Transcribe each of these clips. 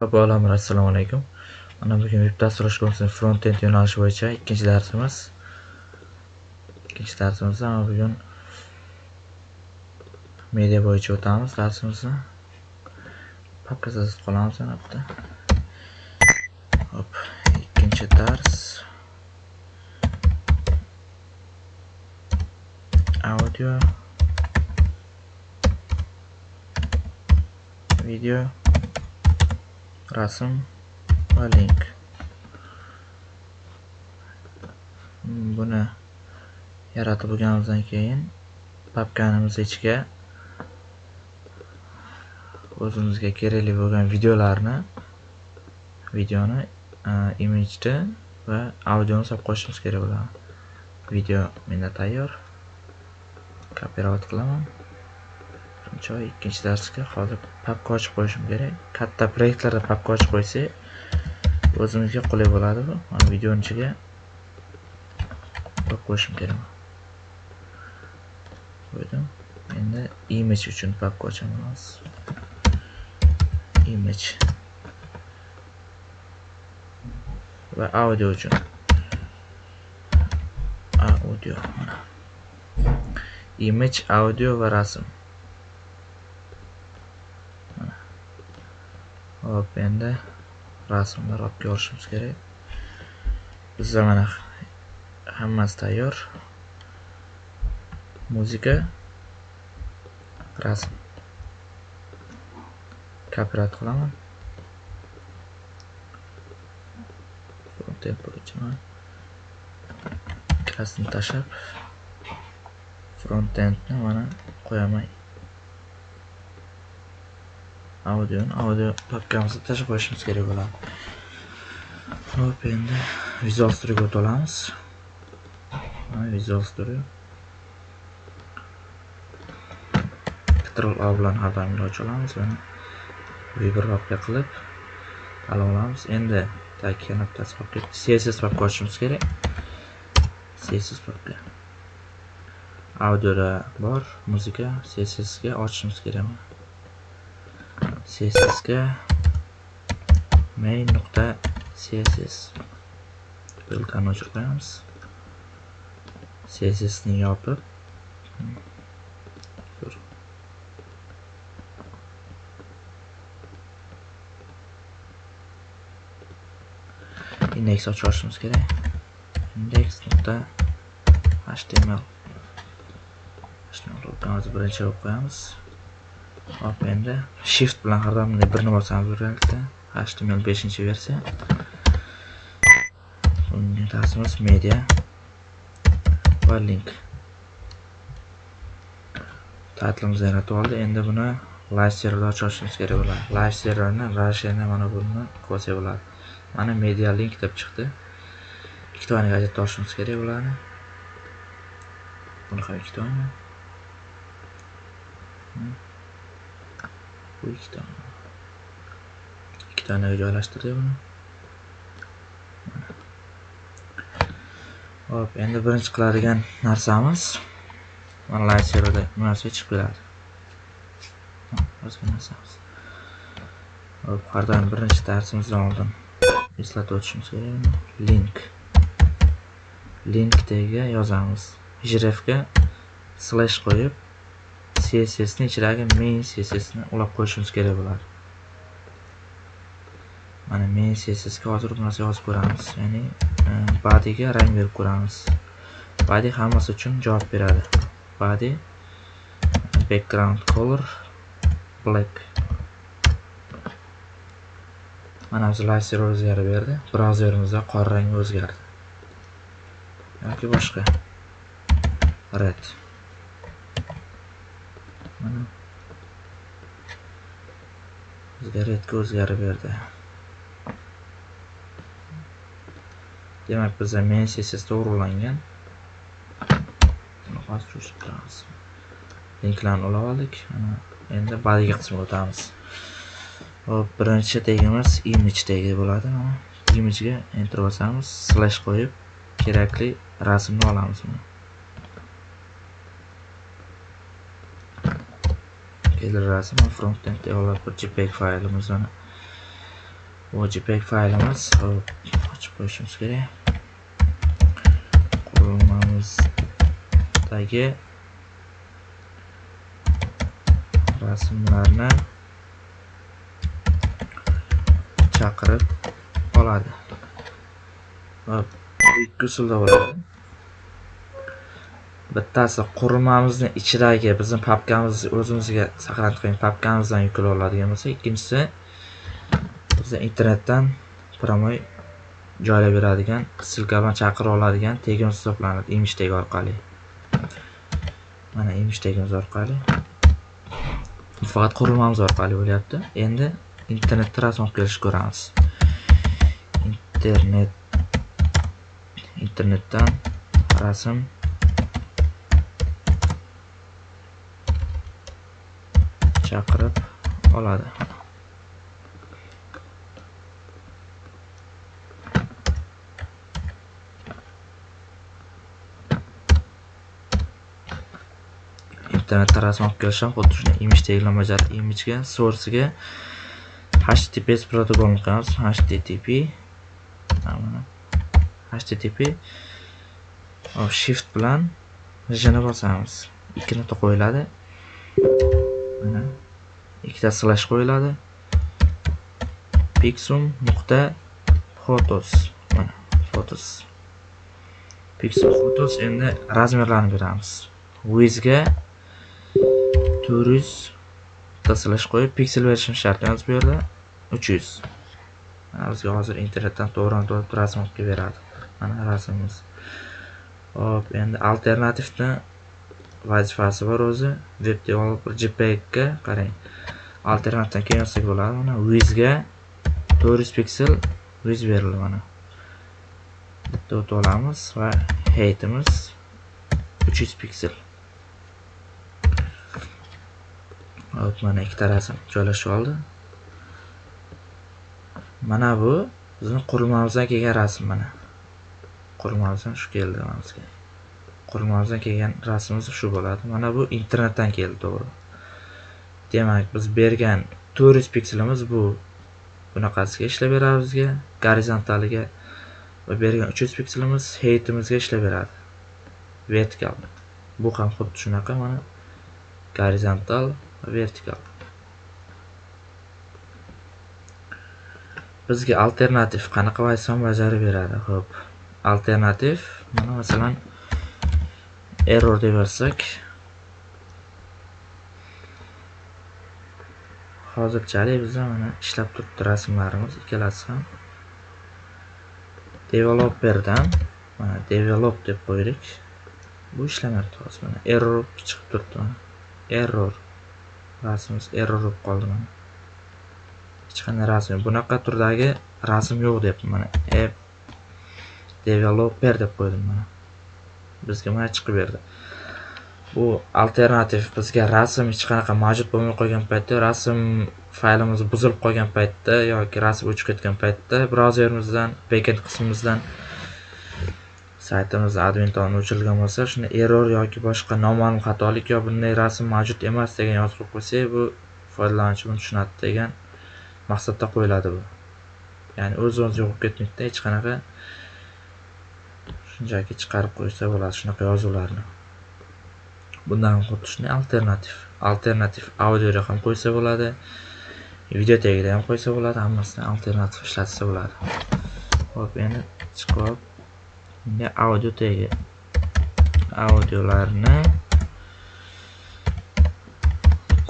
Avvalambor assalomu alaykum. Mana bugun veb dasturlash kursini front-end yo'nalishi bo'yicha ikkinchi darsimiz. Ikkinchi darsimizda mana bugun media bo'yicha o'tamiz darsimizni. Papka qolamiz mana bu. Hop, ikkinchi dars. Audio video rasm va link. Buni yaratib bo'lganimizdan keyin papkanimiz ichiga o'zimizga kerakli bo'lgan videolarni videoni e, imijni va audioni solib qo'yishimiz kerak bo'ladi. Video menda tayyor. Kopirovat qilaman. Choy ikkinchi darsga hozir papka ochib qo'yishim kerak. Katta proyektlarda papka ochib qo'ysak o'zimizga qulay bo'ladi bu mana videoni ichiga qo'yib qo'yishim kerak. Qo'ydim. Endi image uchun papka ochamiz. Image. Va audio uchun. Audio. Image audio va rasm. Hop endi rasmlar olib ko'rishimiz kerak. Bizda mana hammasi tayyor. Muzika rasm. Kopirovat qilaman. Frontend bo'yicha Rasmni tashlab frontendni mana qo'yaman. Audioni audio papkamizga tashlab qo'yishimiz kerak bo'ladi hop endi visual studioga o'tib olamiz visual studio. Ctrl a bilan har doim ochib olamiz mana papka qilib ala olamiz endi tagiga nuqtasi papka css papka ochishimiz kerak css papka audioda bor muzika cssga ochishimiz kerak cssga main nuqta css buildani o'chirib qo'yamiz cssni yopib index ochib kerak. Index nuqta html html birinchi olib qo'yamiz. Hop endi shift bilan har doim birni bosamiz birgalikda html 5 versiya unga tasimiz media va link. Titlimizni yaratib oldi. Endi buni live serverda ochishimiz kerak bo'ladi. Live serverni rasheni mana buni ko'rsak bo'ladi. Mana media link deb chiqdi. Ikkita oynaga gazetni ochishimiz kerak bo'ladi. Buni ham ikkita oyna bu ikkitani ikkita joylashtirdik buni. Hop endi birinchi qiladigan narsamiz mana serverda bu narsa chiqib keladi. O'zga narsamiz. Hop har doim birinchi darsimizdan oldin eslatib o'tishimiz kerak. Link. Link yozamiz. Jrefga slash qo'yib cssni ichidagi main cssni ulab qo'yishimiz kerak bo'ladi. Mana main cssga hozir bu narsa yozib ko'ramiz. Ya'ni e, bodyga rang berib ko'ramiz. Body hammasi uchun javob beradi. Body background color black. Mana biz laser o'zgarib berdi. Brauzerimizda qora rang o'zgardi. Yoki boshqa. Red. Mana. Zaryadka o'zgarib berdi. Demak bizda men css to'g'rilangan. Hozir qilamiz linklarni ulab oldik. Endi badiga qismiga o'tamiz. Hop birinchi tegimiz image tagi bo'ladi. Mana imagega enter bosamiz slash qo'yib kerakli rasmni olamiz keldi rasm frontend developer bir jpeg faylimiz mana. Bu jpeg faylimiz hop ochib qo'yishimiz kerak. Qurilmamizdagi rasmlarni chaqirib oladi. Va ikki usulda bo'ladi. Bittasi qurilmamizni ichidagi bizni papkamiz o'zimizga saqlanib qo'ygan papkamizdan yuklab oladigan bo'lsa ikkinchisi biza internetdan прямой joylab beradigan ssilka bilan chaqira oladigan tegimiz hisoblanadi imish tegi orqali. Mana imish tegimiz orqali. Faqat qurilmamiz orqali bo'lyapti. Endi internetda rasm olib kelishni ko'ramiz. Internet internetdan rasm chaqirib oladi. Internetda rasm olib kelish ham xuddi shunday image tagini bajaradi imijga source'ga https protokolini qo'yamiz http http oh, shift bilan jini bosamiz. Ikki nuqta qo'yiladi. Ikkita slash qo'yiladi. Pixum nuqta photos mana photos pixum photos endi razmerlarni beramiz. Wizga to'rt yuz slash qo'yib piksel berishimiz shart emas bu yerda. Uch yuz. Bizga hozir internetdan to'g'ridan to'g'ri rasm olib kelib beradi. Mana rasmimiz hop endi alternativni vazifasi bor o'zi. Web developer jpegga qarang. Alternatdan keyin yozsak bo'ladi. Mana wizga to'rt yuz piksel wiz berildi mana. Bitta o'tib olamiz va heightimiz uch yuz piksel. Hop mana ikkita rasm joylashib oldi mana bu bizni qurilmamizdan kelgan rasm mana. Qurilmamizdan shu keldi bizga. Qurilmamizdan kelgan rasmimiz shu bo'ladi. Mana bu internetdan keldi to'g'ri. Demak biz bergan to'rt yuz pikselimiz bu. Bunaqasiga ishlab beradi bizga gorizontaliga va bergan uch yuz pikselimiz heytimizga ishlab beradi. Vertikal. Bu ham xuddi shunaqa mana gorizontal vertikal. Bizga alternativ qanaqa vazifa bajarib beradi? Ho'p alternativ mana masalan error deb yozsak. Hozirchalik bizda mana ishlab turibdi rasmlarimiz. Ikkalasi ham developerdan mana develop deb qo'ydik. Bu ishlamayapti hozir mana error chiqib turibdi mana. Error rasmimiz error bo'lib qoldi mana. Hech qanday rasm bunaqa turdagi rasm yo'q deyapti mana. App developer deb qo'ydim mana. Bizga mana chiqib berdi. Bu alternativ bizga rasm hech qanaqa mavjud bo'lmay qolgan paytda rasm faylimiz buzilib qolgan paytda yoki rasm o'chib ketgan paytda brauzerimizdan backend qismimizdan saytimiz admin tomonidan o'chirilgan bo'lsa shunda error yoki boshqa noma'lum xatolik yo bunday rasm mavjud emas degan yozib qo'ysak bu foydalanuvchi buni tushunadi degan maqsadda qo'yiladi bu. Ya'ni o'z o'ziga yo'qolib ketmaydida hech qanaqa shunchaki chiqarib qo'ysa bo'ladi shunaqa yozuvlarni. Bundan qutulishni alternativ alternativ audioga ham qo'ysa bo'ladi video tagida ham qo'ysa bo'ladi hammasini alternativ ishlatsa bo'ladi. Ho'p endi chiqib bunga audio tagi. Audiolarni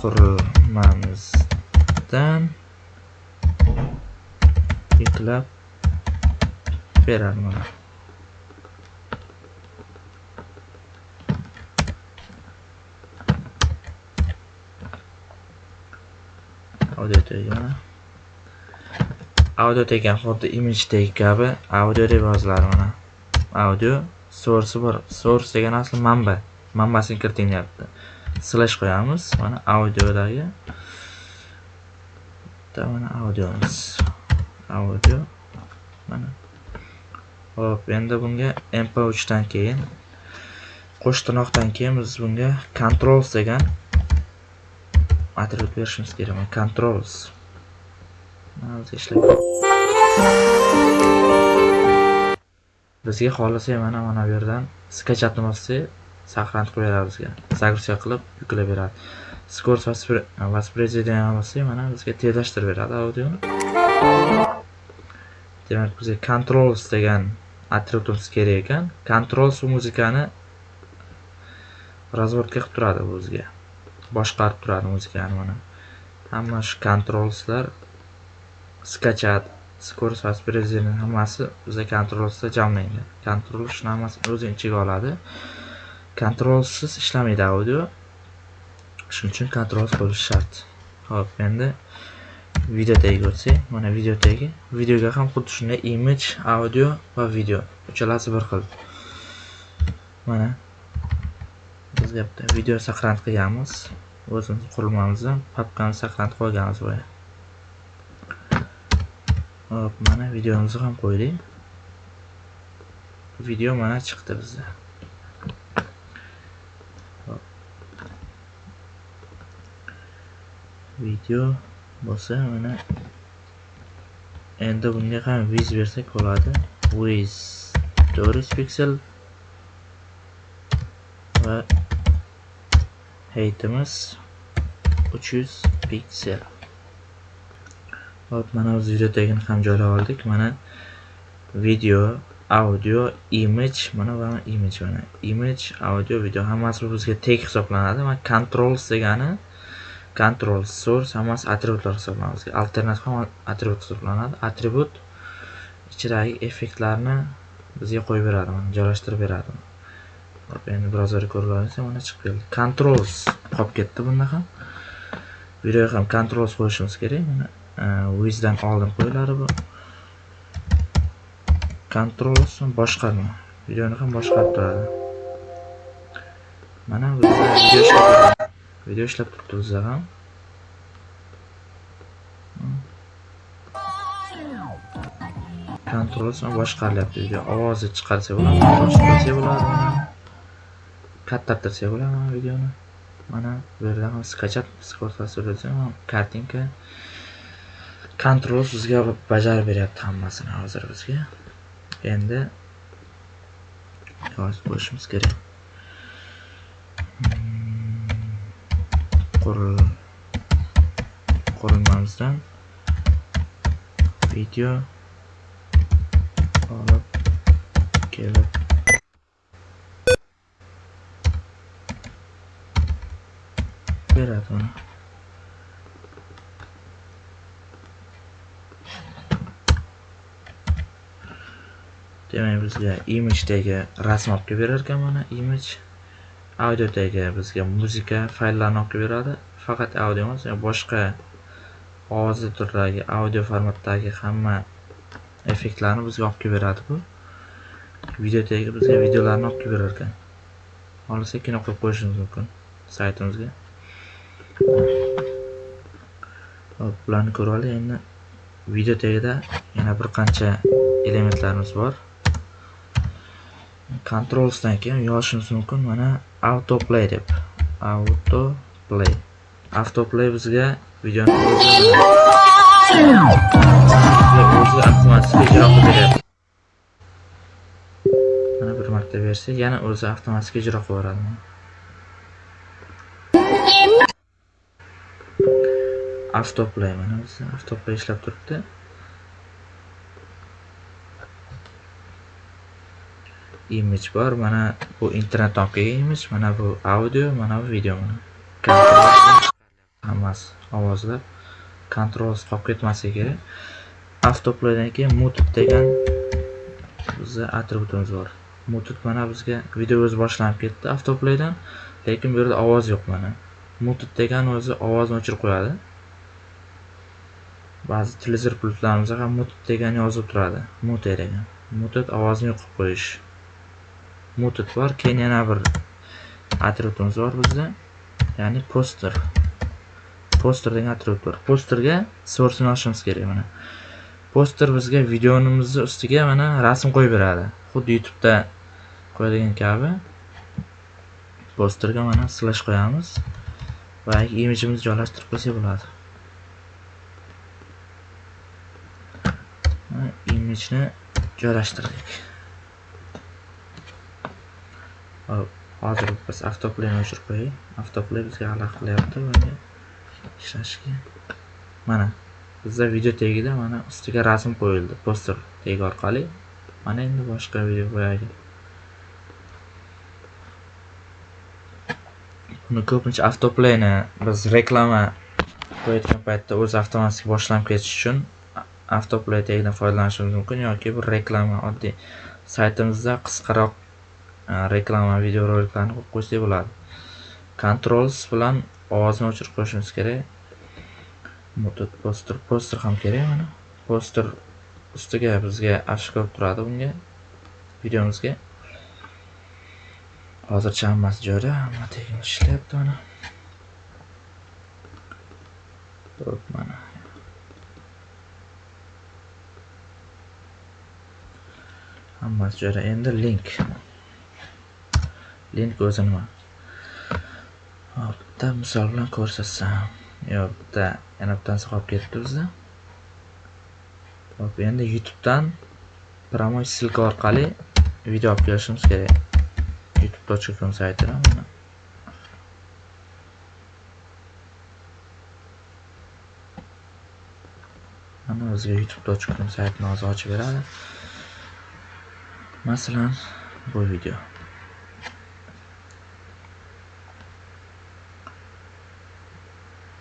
qurilmamizdan yuklab beradi mana audio tagi mana audio tagi ham xuddi image tag kabi audio deb yoziladi mana. Audio source bor. Source degan asli manba. Manbasini kiritinglayapti slash qo'yamiz. Mana audiodagi bitta mana audiomiz. Audio. Mana. Hop endi bunga mp3 dan keyin qo'sh tirnoqdan keyin biz bunga controls degan atribut berishimiz kerak controls mana bizga bizga xohlasa mana mana bu yerdan skachatni bossak saqlanib qilib beradi bizga. Загрузка qilib yuklab beradi скорость воспроизведения bossak mana bizga tezlashtirib beradi audioni demak bizga controls degan atributimiz kerak ekan. Controls muzikani razvodka qilib turadi bu bizga. Boshqarib turadi muzikani mana hamma shu controlslar skachat skorost воспроизведение hammasi bizga controlsda jamlangan. Control shuni hammasini o'zini ichiga oladi. Kontrolsiz ishlamaydi audio. Shuning uchun kontrol bo'lishi shart. Ho'p endi video tagiga o'tsak mana video tagi. Videoga ham xuddi shunday image audio va video uchalasi bir xil. Mana bizga bitta video saqlanib qilganmiz. O'zimiz qurilmamizni papkani saqlanib qo'yganmiz boya hop mana videomizni ham qo'ydik. Video mana chiqdi bizda. Video bo'lsa mana endi bunga ham wiz bersak bo'ladi. Wiz 400 piksel va heytimiz 300 piksel. Hop mana o'z video tagini ham joylab oldik. Mana video audio image mana va image mana image audio video. Hammasi bizga tek hisoblanadi. Mana controls degani control source hammasi atributlar hisoblanadi alternativ ham atribut hisoblanadi. Atribut ichidagi effektlarni bizga qo'yib beradi mana joylashtirib beradi. Hop endi browzerga ko'rib mana chiqib keldi. Controls qolib ketdi bunda ham. Videoga ham controls qo'yishimiz kerak. Mana e, wizdan oldin qo'yiladi bu. Controls boshqarma. Videoni ham boshqarib turadi. Mana video ishlab video ishlab turibdi bizda ham. Controls boshqarilyapti. Video ovozi chiqarsa bo'ladi boshqarsa bo'ladi. Kattartirsak bo'ladi mana videoni. Mana bu yerda ham skachat kartinka. Kontrol bizga bajarib beryapti hammasini hozir bizga. Endi yozib qo'yishimiz kerak. Hmm, qurilmamizdan video olib kelib beradi. Uni demak bizga imagedagi rasm olib kelib berar ekan mana image audiodagi bizga muzika fayllarni olib kelib beradi. Faqat audio emas boshqa ovozli turdagi audio formatdagi hamma effektlarni bizga olib kelib beradi bu. Videodagi bizga videolarni olib kelib berar ekan. Xohlasak kino qo'yib qo'yishimiz mumkin saytimizga. Hop bularni ko'rib endi video tagida yana bir qancha elementlarimiz bor. Controlsdan keyin yozishimiz mumkin. Mana autoplay deb. Autoplay. Autoplay bizga videoni o'zi avtomatik ijro qilib mana bir marta bersak yana o'zi avtomatik ijro qilib yuboradi. Avtoplay mana bizda avtoplay ishlab turibdi. Image bor. Mana bu internet olib kelgan image mana bu audio mana bu video. Mana hammasi ovozlar. Kontrolsiz qolib ketmasligi kerak avtoplaydan keyin muted degan bizni atributimiz bor. Muted mana bizga video o'zi boshlanib ketdi avtoplaydan lekin bu yerda ovoz yo'q mana. Muted degan o'zi ovozni o'chirib qo'yadi. Ba'zi televizor pultlarimizda ham muted degan yozib turadi. Mute degan muted ovozni yo'qib qo'yish. Muted bor keyin yana bir atributimiz bor bizda. Ya'ni poster. Poster degan atribut bor. Posterga sourcini olishimiz kerak mana. Poster bizga videomizni ustiga mana rasm qo'yib beradi. Xuddi youtubeda qo'yadigan kabi. Posterga mana slash qo'yamiz va imijimizni joylashtirib qo'ysak bo'ladi. Imijni joylashtirdik. Hop hozir biz avtoplayni o'chirib qo'ying avtoplay bizga xalaqit qilyapti bunga ishlashga. Mana bizda video tagida mana ustiga rasm qo'yildi poster tagi orqali. Mana endi boshqa video qo'yaylik. Buni ko'pincha avtoplayni biz reklama qo'yayotgan paytda o'zi avtomatik boshlanib ketish uchun avtoplay tagidan foydalanishimiz mumkin yoki bir reklama oddiy saytimizda qisqaroq e, reklama videoroliklarni qo'yib qo'ysak bo'ladi. Controls bilan ovozni o'chirib qo'yishimiz kerak. Muddат poster poster ham kerak mana. Poster ustiga bizga afisha ko'rib turadi bunga videomizga. Hozircha hammasi joyida hamma tekin ishlayapti mana. Mana. Hammasi joyida endi link. Link o'zi nima? Bitta misol bilan ko'rsatsam. Yo'q bitta yana bittasi qolib ketdi bizda. Hop endi youtubedan promoy ссылка orqali video olib kelishimiz kerak. Youtube.com saytidan mana. Bizga youtube точка com saytini hozir ochib beradi. Masalan bu video.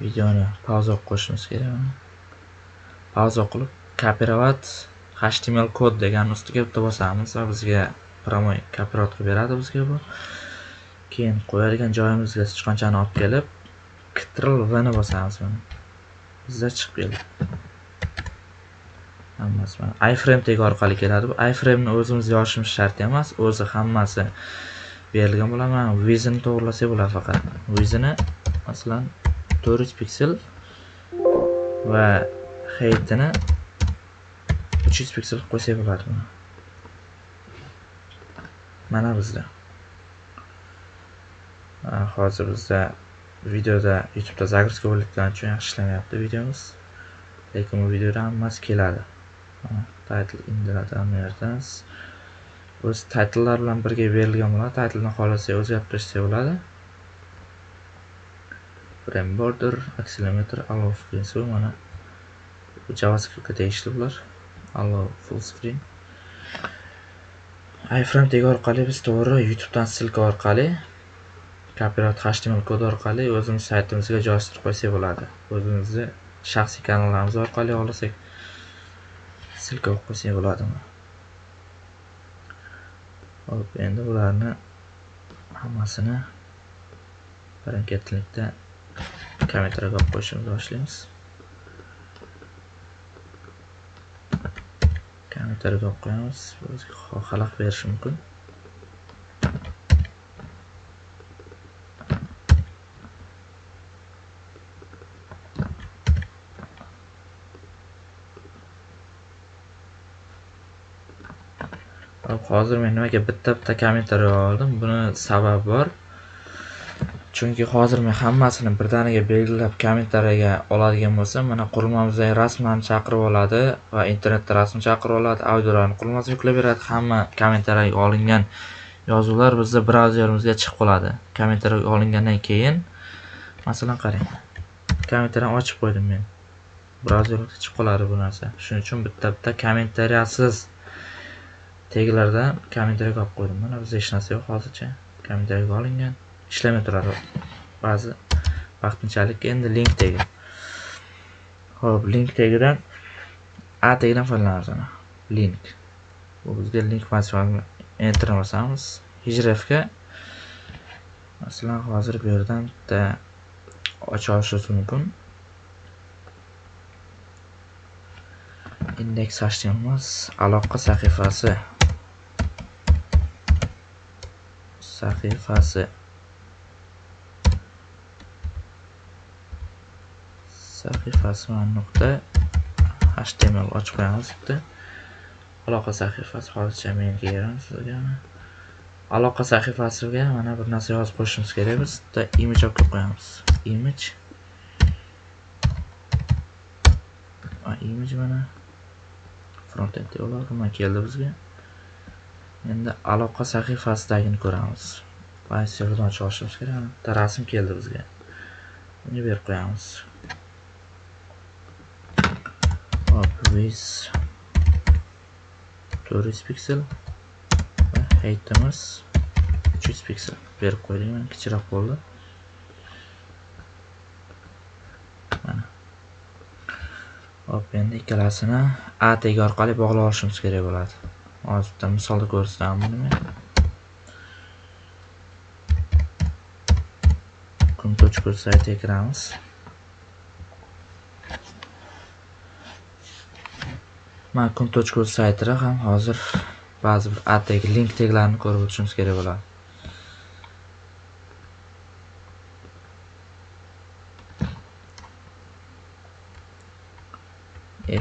Videoni pauza qilib qo'yishimiz kerak pauza qilib copyright html kod degan ustiga bitta bosamiz va bizga promoy copyright qilib beradi bizga bu. Keyin qo'yadigan joyimizga sichqonchani olib kelib ctrl v ni bosamiz mana bizda chiqib keldi. Hammasi mana. iframe tegi orqali keladi. Bu iframeni o'zimiz yozishimiz shart emas. O'zi hammasi berilgan bo'ladi. Mana vizini to'g'irlasak bo'ladi faqat. Vizini masalan 400 piksel va heightini 300 piksel qo'ysak bo'ladi mana bizda. Hozir bizda videoda youtubeda загрузка bo'layotgani uchun yaxshi ishlamayapti videomiz. Lekin bu videoda hammasi keladi. Title indiradi bu o'z titlelar bilan birga berilgan bo'ladi. Titlni xohlasa o'zgartirishsa bo'ladi. Frame border accelerometer allow screen. Mana javascriptga tegishli bular. Allow full screen. iframe tegi orqali biz to'g'ri youtubedan ssilka orqali copyright html kod orqali o'zimiz saytimizga joylashtirib qo'ysak bo'ladi. O'zimizni shaxsiy kanallarimiz orqali xohlasak ssilka qo'yib qo'ysak hop endi bularni hammasini birin ketlikda kommentariyga olib qo'yishimizni boshlaymiz. Kommentariyaga olib qo'yamiz o'ziga xalaqit berishi mumkin. Hozir men nimaga bitta bitta kommentariy oldim. Buni sababi bor. Chunki hozir men hammasini birdaniga belgilab kommentariyga oladigan bo'lsam mana qurilmamizdagi rasmlarni chaqirib oladi va internetda rasm chaqirib oladi audiolarni qurilmasi yuklab beradi hamma kommentariyga olingan yozuvlar bizda brauzerimizga chiqib qoladi. Kommentariy olingandan keyin masalan qarang kommentariyani ochib qo'ydim men. Brauzerga chiqib qoladi bu narsa. Shuning uchun bitta bitta kommentariyasiz. Teglarda kommentariyaga olib qo'ydim mana bizda hech narsa yo'q hozircha. Kommentariyaga olingan ishlamay turadi. Ba'zi vaqtinchalik endi link tegi. Ho'p link tegidan a tegidan foydalanamiz mana link. Bu bizga link funksiyoni enter bosamiz hrefga masalan hozir bu yerdan bitta ocha olishimiz mumkin. Indeks html aloqa sahifasi sahifasi. Sahifasi nuqta? Html ochib qo'yamiz bitta aloqa sahifasi hozircha men beramiz sizga aloqa sahifasiga mana bir narsa yozib qo'yishimiz kerak biz bitta image olib kelib qo'yamiz. Image. Image mana. Frontend ular nima keldi bizga. Endi aloqa sahifasidagini ko'ramiz. Fayl serverdan ochib olishimiz kerak bitta rasm keldi bizga. Uni berib qo'yamiz. Hop with 400 piksel. Va heightimiz 300 piksel. Berib qo'ydik mana kichikroq bo'ldi. Hop endi ikkalasini a orqali bog'lab olishimiz kerak bo'ladi. Hozirda misol misolda nima? Buni men kun.uz saytiga kiramiz mana kun.uz saytida ham hozir ba'zi bir a link taglarini ko'rib o'tishimiz kerak bo'ladi.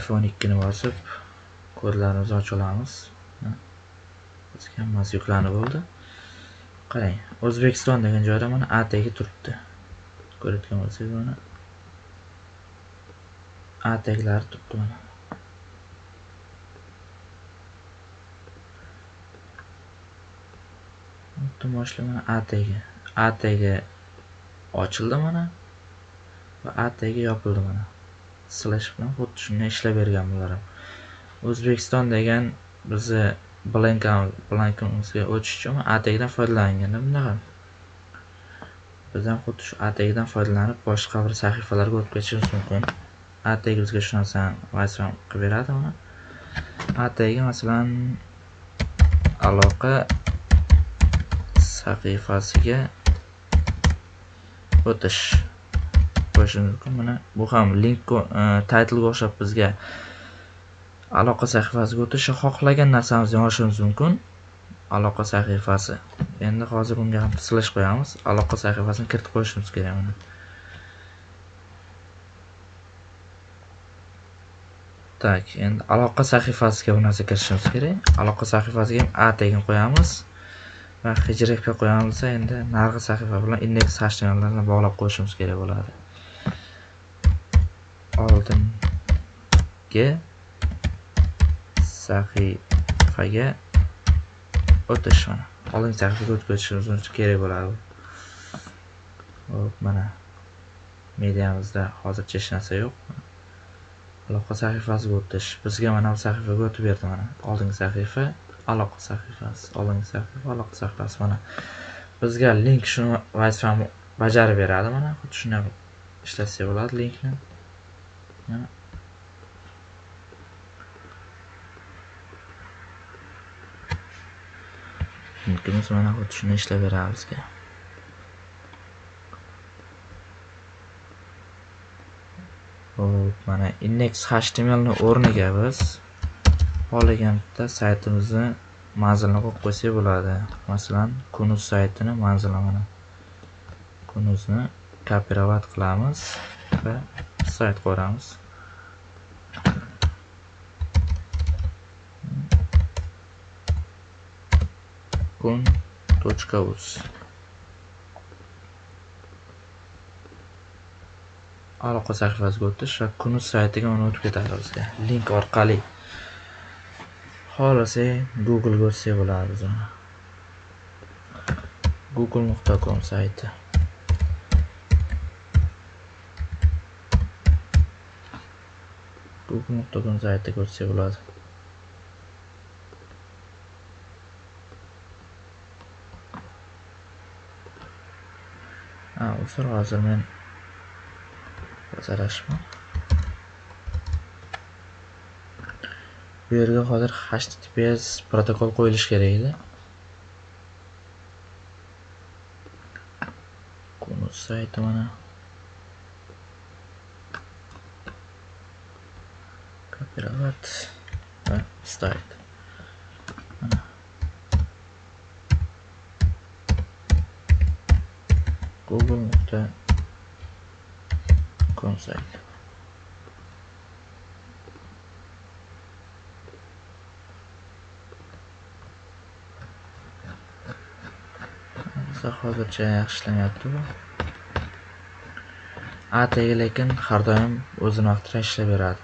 F12 ni bosib kodlarimizni ochib olamiz. Bizga hammasi yuklanib bo'ldi. Qarang, O'zbekiston degan joyda mana A tagi turibdi. Ko'rayotgan bo'lsangiz mana A taglari turibdi mana. Butun boshli mana A tagi. A tagi ochildi mana va A tagi yopildi mana. slash bilan xuddi shunday ishlab bergan bular ham o'zbekiston degan bizni blankimizga o'tish uchun atagdan foydalanganda bunaqa biz ham xuddi shu atagdan foydalanib boshqa bir sahifalarga o'tib ketishimiz mumkin. Atag bizga shu narsani vayron qilib beradi uni atagga masalan aloqa sahifasiga o'tish qo'yishimiz mumkin. Mana bu ham link e, titlga o'xshab bizga aloqa sahifasiga o'tishni xohlagan narsamizni yozishimiz mumkin. Aloqa sahifasi. Endi hozir bunga ham slash qo'yamiz. Aloqa sahifasini kiritib qo'yishimiz kerak uni. Tak endi aloqa sahifasiga bu narsa kirishimiz kerak. Aloqa sahifasiga ham a tagini qo'yamiz. Va hijrga qo'yamiz endi narigi sahifa bilan indeks htmllarni bog'lab qo'yishimiz kerak bo'ladi. Oldingi sahifaga o'tish mana oldingi sahifaga o'tib ketishimiz kerak bo'ladi. Hop mana. Mediamizda hozircha hech narsa yo'q. Aloqa sahifasiga o'tish. Bizga mana bu sahifaga o'tib berdi mana. Oldingi sahifa aloqa sahifasi. Oldingi sahifa aloqa sahifasi. Mana bizga link shuni vazifani bajarib beradi mana. Xuddi shunday ishlatsak bo'ladi linkni. Mana. Yurtimiz mana xuddi shuni ishlab hop mana index htmlni o'rniga biz xohlagan bitta saytimizni manzilini qo'yib qo'ysak bo'ladi. Masalan kunuz saytini manzili mana. Kunuzni kopirovat qilamiz va sayt qo'yamiz. kun.uz aloqa sahifasiga o'tish va kunuz saytiga uni o'tib ketadi bizga link orqali. Xohlasa googlega o'tsak bo'ladi biz google.com sayti. Google.com saytiga o'tsak bo'ladi. Hozir hozir men adashman bu yerga hozir https protokol qo'yilishi kerak edi. Kunuz sayti mana. Копировать. va start. Hozircha yaxshi ishlamayapti bu lekin har doim o'zini vaqtida ishlab beradi.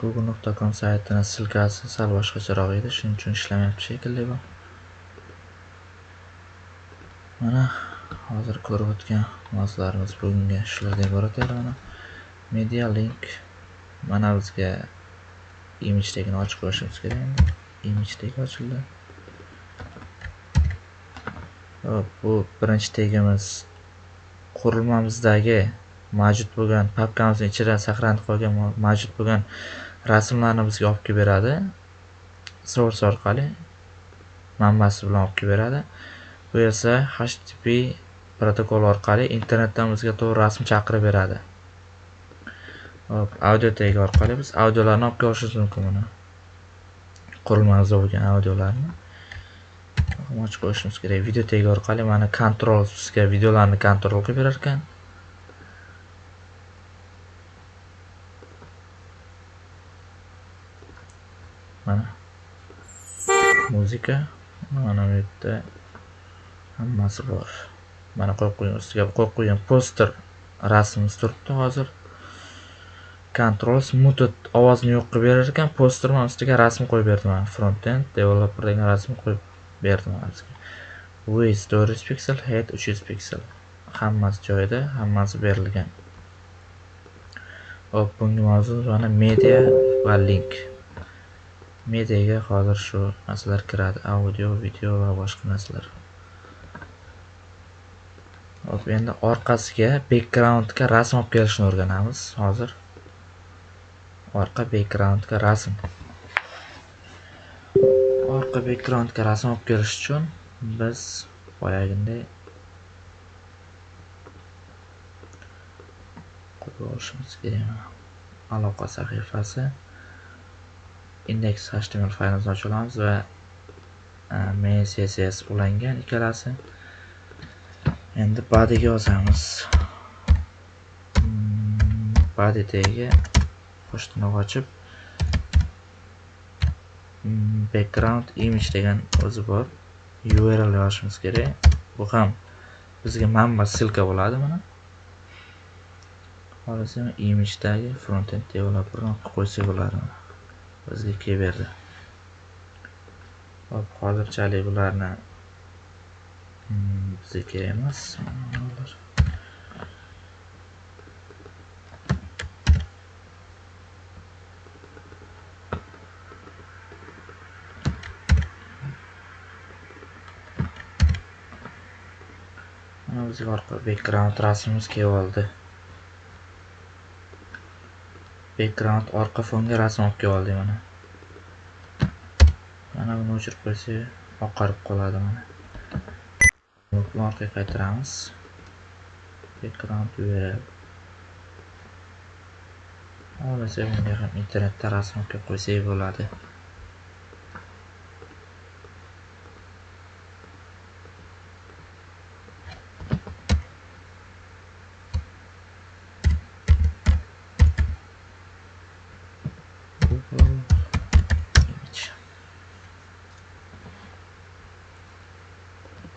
Google.com saytini silkasi sal boshqacharoq edi shuning uchun ishlamayapti shekilli bu. Mana hozir ko'rib o'tgan mavzularimiz bugungi shulardan iborat edi. Mana media link mana bizga image tagini ochib qo'yishimiz kerak endi. Image tag ochildi. Bu birinchi tegimiz. Qurilmamizdagi mavjud bo'lgan papkamizni ichida saqlanib qolgan mavjud bo'lgan rasmlarni bizga olib kelib beradi. Source orqali manbasi bilan olib kelib beradi. Bu esa http protokol orqali internetdan bizga to'g'ri rasm chaqirib beradi. Hop audio tagi orqali biz audiolarni olib kelishimiz mumkin buni. Qurilmamizda bo'lgan audiolarni. Ochib qo'yishimiz kerak. Video tag orqali mana kontrol bizga videolarni kontrol qilib berar ekan. Mana. Muzika mana bu yerda hammasi bor. Mana qo'yib qo'ygan ustiga. Qo'yib qo'ygan poster rasmimiz turibdi hozir. Control muted ovozni yo'q qilib berar ekan. Poster mana ustiga rasm qo'yib berdi. Mana frontend developer degan rasm qo'yib berdim mana width 400 piksel height 300 piksel. Hammasi joyida hammasi berilgan. Hop bugungi mavzu mana media va link. Mediaga hozir shu narsalar kiradi. Audio video va boshqa narsalar. Hop endi orqasiga backgroundga rasm olib kelishni o'rganamiz. Hozir orqa backgroundga rasm. Boshqa backgroundga rasm olib kirish uchun biz boyagiday qo'yib olishimiz kerak. Aloqa sahifasi. Index html faylimizni ochib olamiz va e, main css ulangan ikkalasi. Endi badiga yozamiz. Hmm, badi body tagiga qo'shtirnoq ochib background image degan o'zi bor. Url yozishimiz kerak. Bu ham bizga manba ссылка bo'ladi mana. Xohlasa imagedagi frontend developerni qo'ysak bo'ladi bizga kelaverdi hop hozirchalik bularni hmm, bizga kerak emas. Bizga orqa background rasmimiz kelib oldi background orqa fonga rasm olib kelib oldik mana. Mana buni o'chirib qo'ysak oqarib qoladi mana. Buni orqaga qaytaramiz. Background berib. Xohlasa bunga ham internetda rasm olib kelib qo'ysak bo'ladi.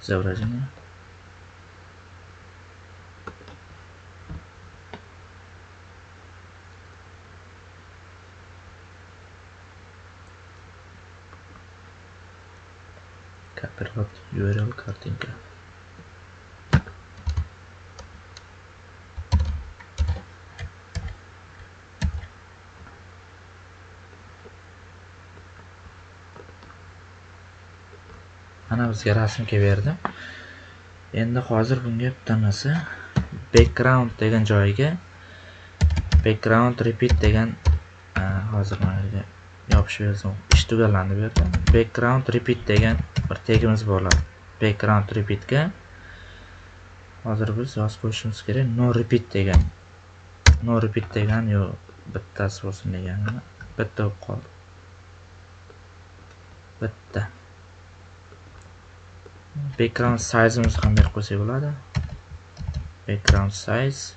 Saya. Mana bizga rasm berdi endi hozir bunga bitta background degan joyiga background repeat degan e, hozir mana yerga yopishib yozdim. Ish tugallandi bu yerda background repeat degan bir tegimiz bo'ladi. Background repeatga hozir biz yozib qo'yishimiz kerak. No repeat degan no repeat degan yo bittasi bo'lsin degan bitta bo'lib qoldi. Bitta. Background size'imizni ham berib qo'ysak bo'ladi. Background size.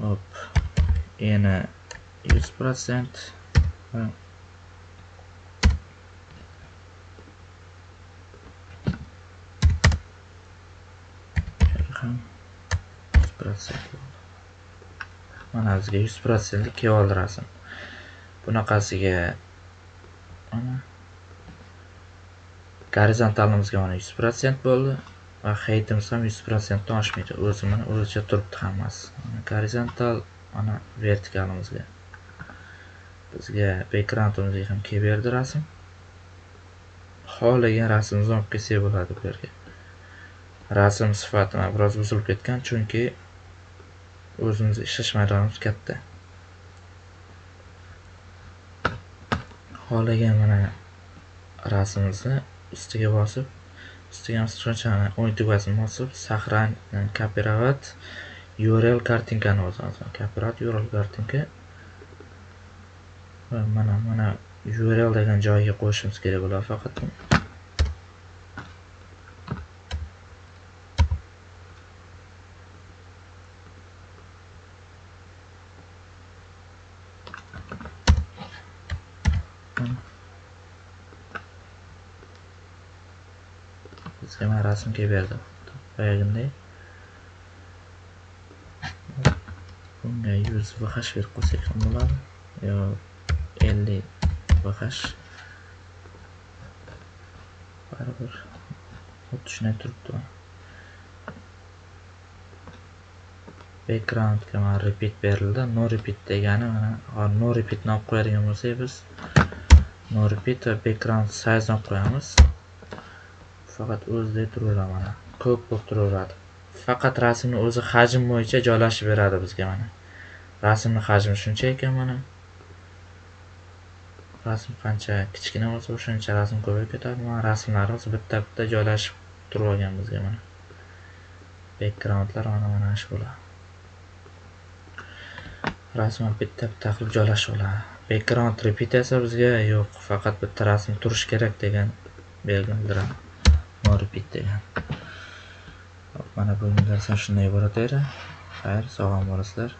Hop. Yana yuz prosent ham yuz prosent mana bizga yuz prosentlik kelib oldi rasm. Bunaqasiga mana gorizontalimizga mana 100% bo'ldi va heightimiz ham 100% dan oshmaydi. O'zi mana o'zicha turibdi hammasi. Gorizontal mana vertikalimizga. Bizga backgroundimizga ham kelib berdi rasm. Xohlagan rasmimizni olib kelsak bo'ladi bu yerga. Rasm sifati mana biroz buzilib ketgan chunki o'zimiz ishlash maydonimiz katta. Xohlagan mana rasmimizni ustiga bosib ustiga shunchani o'ng tugmasini bosib сохрань копировать url kartinkani yozamiz копировать url kartinka. Va mana mana url degan joyiga qo'shishimiz kerak bo'ladi faqat. Bizga mana kelib berdi boyagiday bunga yuz vh berib qo'ysak ham bo'ladi. Yo ellik vh baribir xuddi shunday turibdi. Backgroundga mana repeat berildi. No repeat degani mana no repeatni olib qo'yadigan bo'lsak biz no repeat va background size olib qo'yamiz. Faqat o'zida turaveradi mana. Ko'p bo'lib turaveradi. Faqat rasmni o'zi hajm bo'yicha joylashib beradi bizga mana. Rasmni hajmi shuncha ekan mana. Rasm qancha kichkina bo'lsa o'shancha rasm ko'payib ketadi. Mana rasmlarimiz bitta bitta joylashib turib olgan bizga mana. Backgroundlar mana mana shu bo'ladi rasm bitta bitta qilib joylashib oladi background repeat esa bizga yo'q. Faqat bitta rasm turishi kerak degan belgi bildiradi borib degan mana bugungi darsdan shunday iborat edi xayr sog' bo'lasizlar